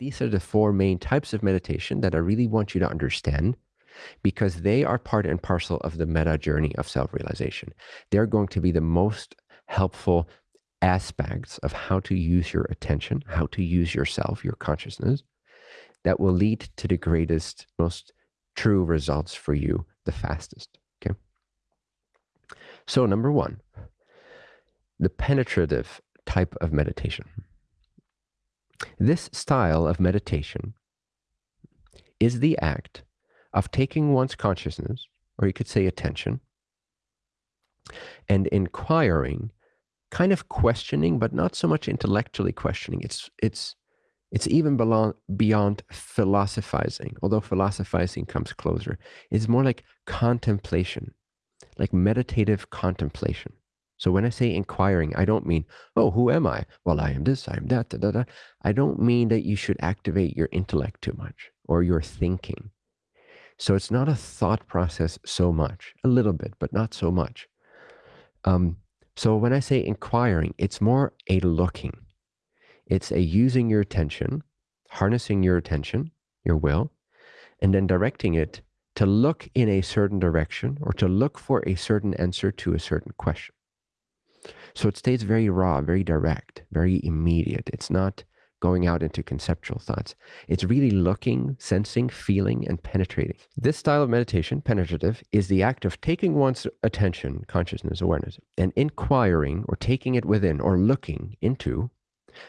These are the four main types of meditation that I really want you to understand because they are part and parcel of the meta journey of self realization. They're going to be the most helpful aspects of how to use your attention, how to use yourself, your consciousness, that will lead to the greatest, most true results for you the fastest. Okay. So, number one, the penetrative type of meditation. This style of meditation is the act of taking one's consciousness, or you could say attention, and inquiring, kind of questioning, but not so much intellectually questioning. It's it's it's even beyond, beyond philosophizing, although philosophizing comes closer. It's more like contemplation, like meditative contemplation. So when I say inquiring, I don't mean, oh, who am I? Well, I am this, I am that, da, da, da. I don't mean that you should activate your intellect too much or your thinking. So it's not a thought process so much, a little bit, but not so much. Um, so when I say inquiring, it's more a looking. It's a using your attention, harnessing your attention, your will, and then directing it to look in a certain direction or to look for a certain answer to a certain question. So it stays very raw, very direct, very immediate. It's not going out into conceptual thoughts. It's really looking, sensing, feeling, and penetrating. This style of meditation, penetrative, is the act of taking one's attention, consciousness, awareness, and inquiring or taking it within or looking into.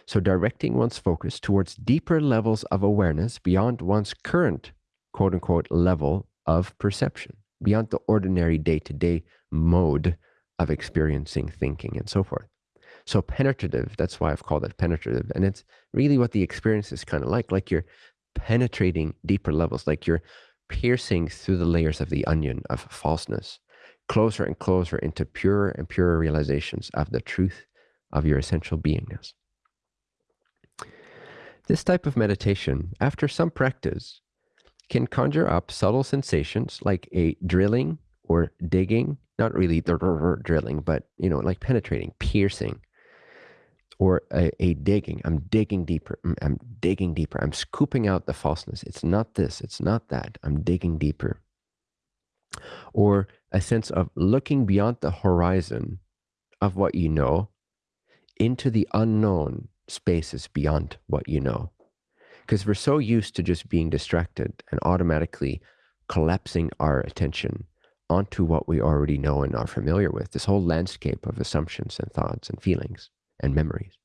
So, directing one's focus towards deeper levels of awareness beyond one's current quote unquote level of perception, beyond the ordinary day to day mode of experiencing, thinking, and so forth. So penetrative, that's why I've called it penetrative. And it's really what the experience is kind of like, like you're penetrating deeper levels, like you're piercing through the layers of the onion of falseness, closer and closer into purer and purer realizations of the truth of your essential beingness. This type of meditation, after some practice, can conjure up subtle sensations like a drilling or digging, not really drilling, but you know, like penetrating, piercing, or a, a, digging. I'm digging deeper. I'm, I'm digging deeper. I'm scooping out the falseness. It's not this. It's not that. I'm digging deeper. Or a sense of looking beyond the horizon of what you know into the unknown spaces beyond what you know. Because we're so used to just being distracted and automatically collapsing our attention onto what we already know and are familiar with, this whole landscape of assumptions and thoughts and feelings and memories.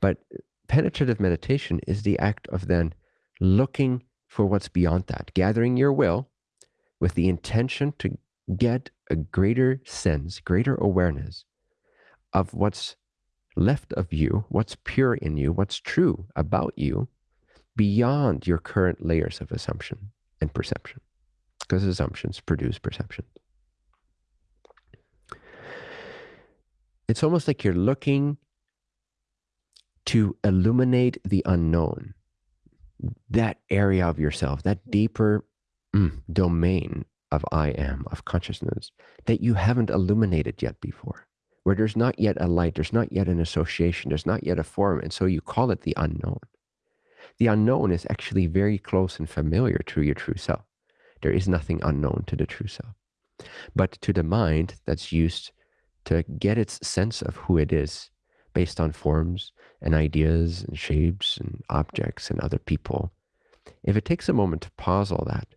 But penetrative meditation is the act of then looking for what's beyond that, gathering your will with the intention to get a greater sense, greater awareness of what's left of you, what's pure in you, what's true about you beyond your current layers of assumption and perception. Because assumptions produce perception. It's almost like you're looking to illuminate the unknown, that area of yourself, that deeper mm, domain of I am, of consciousness, that you haven't illuminated yet before, where there's not yet a light, there's not yet an association, there's not yet a form. And so you call it the unknown. The unknown is actually very close and familiar to your true self. There is nothing unknown to the true self. But to the mind that's used to get its sense of who it is based on forms and ideas and shapes and objects and other people. If it takes a moment to pause all that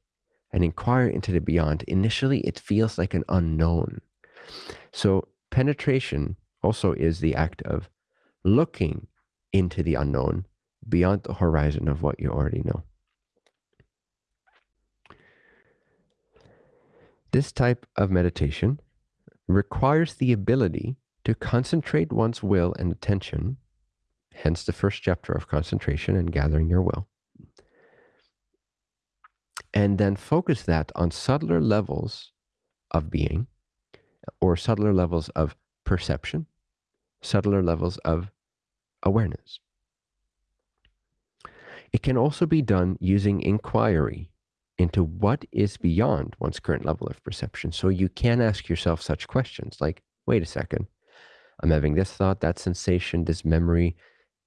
and inquire into the beyond, initially it feels like an unknown. So penetration also is the act of looking into the unknown beyond the horizon of what you already know. This type of meditation requires the ability to concentrate one's will and attention, hence the first chapter of concentration and gathering your will, and then focus that on subtler levels of being or subtler levels of perception, subtler levels of awareness. It can also be done using inquiry into what is beyond one's current level of perception. So you can ask yourself such questions like, wait a second, I'm having this thought, that sensation, this memory,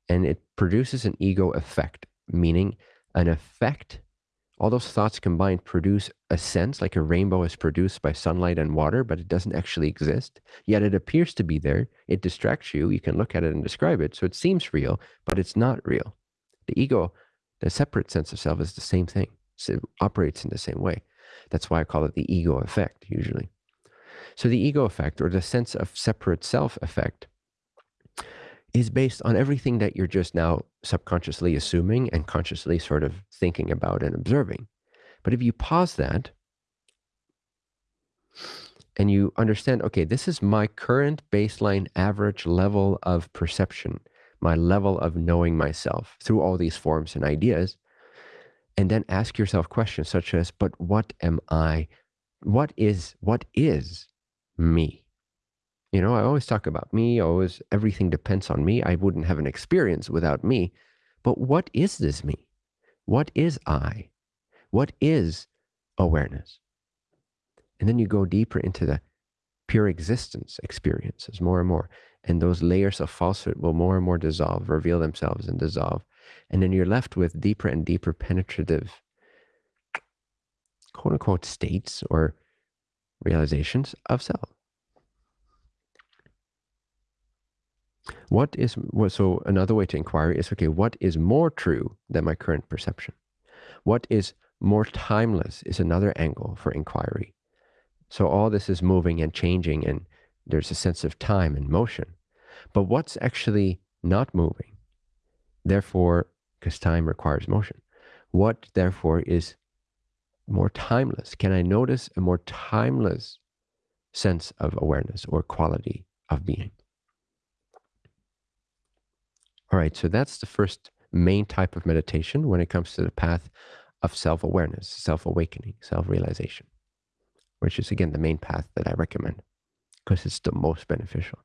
and it produces an ego effect. meaning an effect. All those thoughts combined produce a sense like a rainbow is produced by sunlight and water, but it doesn't actually exist. Yet it appears to be there. It distracts you. You can look at it and describe it. So it seems real, but it's not real. The ego, the separate sense of self, is the same thing. So it operates in the same way. That's why I call it the ego effect, usually. So the ego effect, or the sense of separate self effect, is based on everything that you're just now subconsciously assuming and consciously sort of thinking about and observing. But if you pause that and you understand, okay, this is my current baseline average level of perception, my level of knowing myself through all these forms and ideas, and then ask yourself questions such as, but what am I? What is, what is me? You know, I always talk about me, always everything depends on me. I wouldn't have an experience without me. But what is this me? What is I? What is awareness? And then you go deeper into the pure existence experiences more and more. And those layers of falsehood will more and more dissolve, reveal themselves and dissolve. And then you're left with deeper and deeper penetrative, quote unquote, states or realizations of self. What is so another way to inquire is okay, what is more true than my current perception? What is more timeless is another angle for inquiry. So all this is moving and changing, and there's a sense of time and motion. But what's actually not moving? Therefore, because time requires motion, what therefore is more timeless? Can I notice a more timeless sense of awareness or quality of being? All right, so that's the first main type of meditation when it comes to the path of self awareness, self awakening, self realization, which is again the main path that I recommend because it's the most beneficial.